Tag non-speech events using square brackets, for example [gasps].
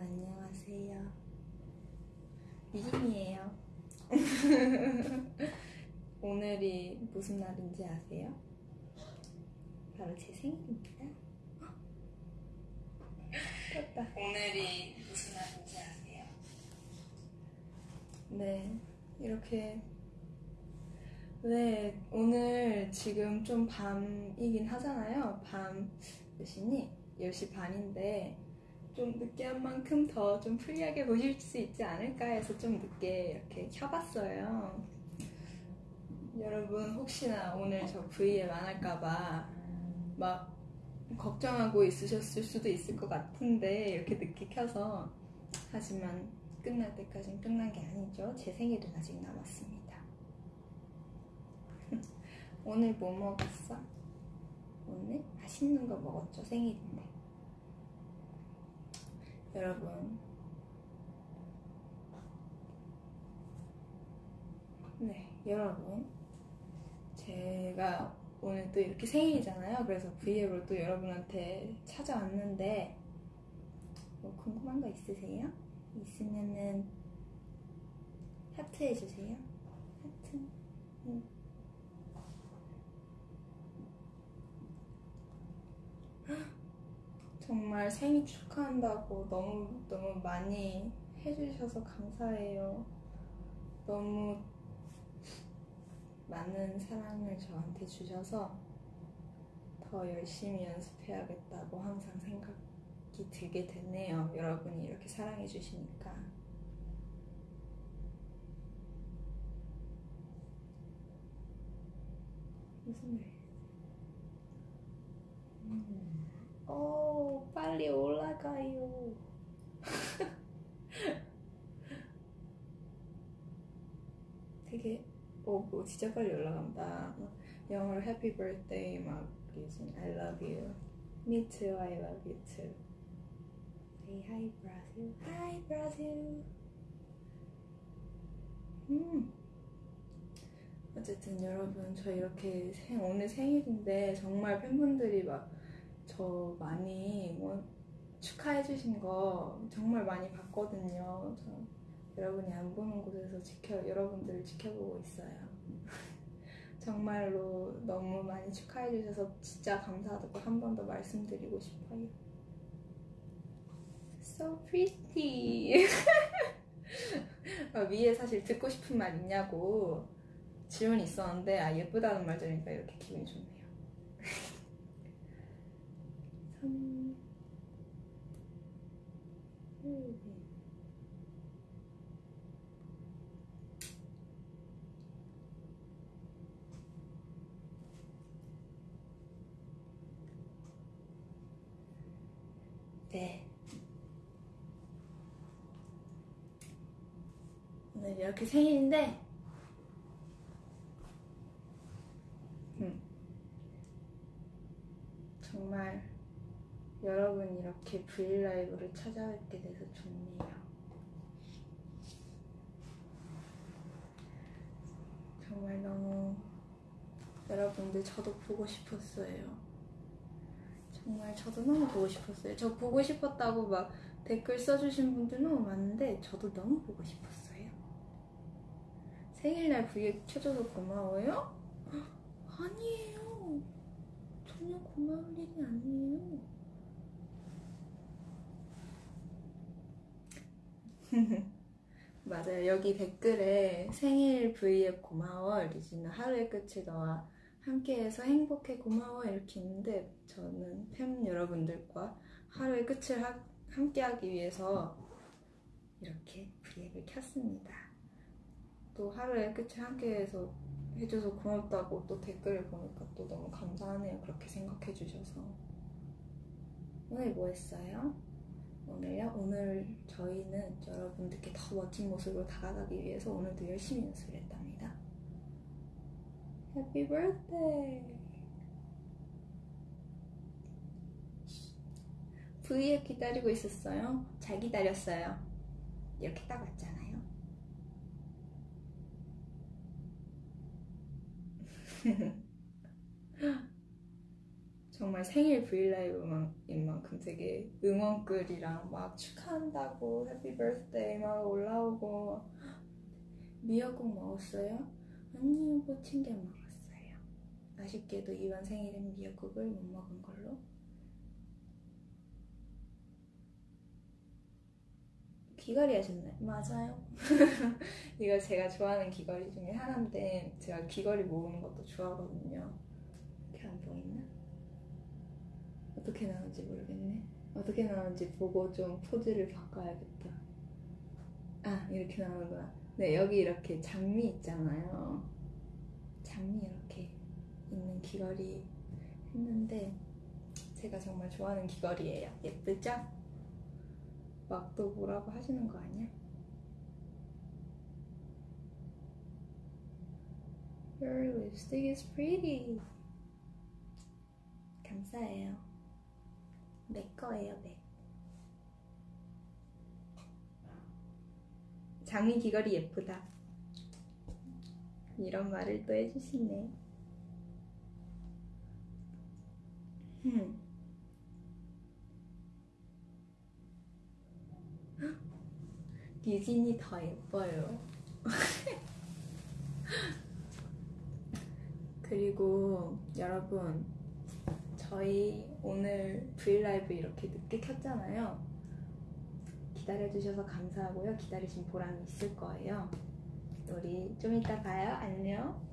안녕하세요. 미진이에요. [laughs] 오늘이 무슨 날인지 아세요? 바로 제 생일입니다. 됐다. 오늘이 무슨 날인지 아세요? 네, 이렇게. 네, 오늘 지금 좀 밤이긴 하잖아요. 밤 몇 시니? 10시 반인데, 좀 늦게 한 만큼 더 좀 free하게 보실 수 있지 않을까 해서 좀 늦게 이렇게 켜봤어요. 여러분 혹시나 오늘 저 브이앱 안 할까봐 막 걱정하고 있으셨을 수도 있을 것 같은데 이렇게 늦게 켜서 하지만 끝날 때까진 끝난 게 아니죠. 제 생일은 아직 남았습니다. [laughs] 오늘 뭐 먹었어? 오늘 맛있는 거 먹었죠. 생일인데. 여러분. 네, 여러분. 제가 오늘 또 이렇게 생일이잖아요. 그래서 브이앱으로 또 여러분한테 찾아왔는데, 뭐 궁금한 거 있으세요? 있으면은 하트 해주세요. 하트. 응. 정말 생일 축하한다고 너무 너무 많이 해주셔서 감사해요. 너무 많은 사랑을 저한테 주셔서 더 열심히 연습해야겠다고 항상 생각이 들게 됐네요. 여러분이 이렇게 사랑해 주시니까. 무슨 말? 음. 오, 빨리 올라가요. 되게, 오, 뭐 진짜 빨리 올라간다. 영어로 happy birthday 막 using I love you. Me too, I love you too. Say hi, Brazil. Hi, Brazil. 음. 어쨌든 여러분, 저 이렇게 생, 오늘 생일인데 정말 팬분들이 막 저 많이 뭐 축하해 주신 거 정말 많이 봤거든요. 저 여러분이 안 보는 곳에서 지켜 여러분들을 지켜보고 있어요. [laughs] 정말로 너무 많이 축하해 주셔서 진짜 감사하다고 한 번 더 말씀드리고 싶어요. So pretty. [laughs] 위에 사실 듣고 싶은 말 있냐고 질문이 있었는데 아 예쁘다는 말 들으니까 이렇게 기분이 좋네요. 네. 오늘 이렇게 생일인데, 음. 정말 여러분 이렇게 브이라이브를 찾아뵙게 돼서 좋네요. 정말 너무 여러분들 저도 보고 싶었어요. 정말 저도 너무 보고 싶었어요. 저 보고 싶었다고 막 댓글 써주신 분들 너무 많은데 저도 너무 보고 싶었어요. 생일날 브이앱 켜줘서 고마워요? [gasps] 아니에요. 전혀 고마울 일이 아니에요. [laughs] 맞아요. 여기 댓글에 생일 브이앱 고마워. 리지는 하루의 끝을 너와 함께해서 행복해 고마워 이렇게 있는데 저는 팬 여러분들과 하루의 끝을 하, 함께하기 위해서 이렇게 브이앱을 켰습니다. 또 하루의 끝을 함께해서 해줘서 고맙다고 또 댓글을 보니까 또 너무 감사하네요. 그렇게 생각해 주셔서 오늘 뭐 했어요? 오늘요? 오늘 저희는 여러분들께 더 멋진 모습으로 다가가기 위해서 오늘도 열심히 연습을 했답니다. Happy birthday! V앱 기다리고 있었어요? 잘 기다렸어요. 이렇게 딱 왔잖아요. [laughs] 정말 생일 브이라이브인 만큼 되게 응원글이랑 막 축하한다고 해피 버스데이 막 올라오고 미역국 먹었어요? 아니요 못 챙겨 먹었어요 아쉽게도 이번 생일은 미역국을 못 먹은 걸로 귀걸이 하셨나요? 맞아요 [laughs] 이거 제가 좋아하는 귀걸이 중에 하나인데 제가 귀걸이 모으는 것도 좋아하거든요 이렇게 안 보이나? 어떻게 나오는지 모르겠네. 어떻게 나오는지 보고 좀 포즈를 바꿔야겠다. 아, 이렇게 나오는구나. 네, 여기 이렇게 장미 있잖아요. 장미 이렇게 있는 귀걸이 했는데 제가 정말 좋아하는 귀걸이에요. 예쁘죠? 막 또 뭐라고 하시는 거 아니야? Your lipstick is pretty. 감사해요. 내 거예요, 내. 장미 귀걸이 예쁘다. 이런 말을 또 해주시네. 흠. 유진이 더 예뻐요. [laughs] 그리고 여러분, 저희 오늘 브이라이브 이렇게 늦게 켰잖아요. 기다려주셔서 감사하고요. 기다리신 보람이 있을 거예요. 우리 좀 이따 봐요. 안녕.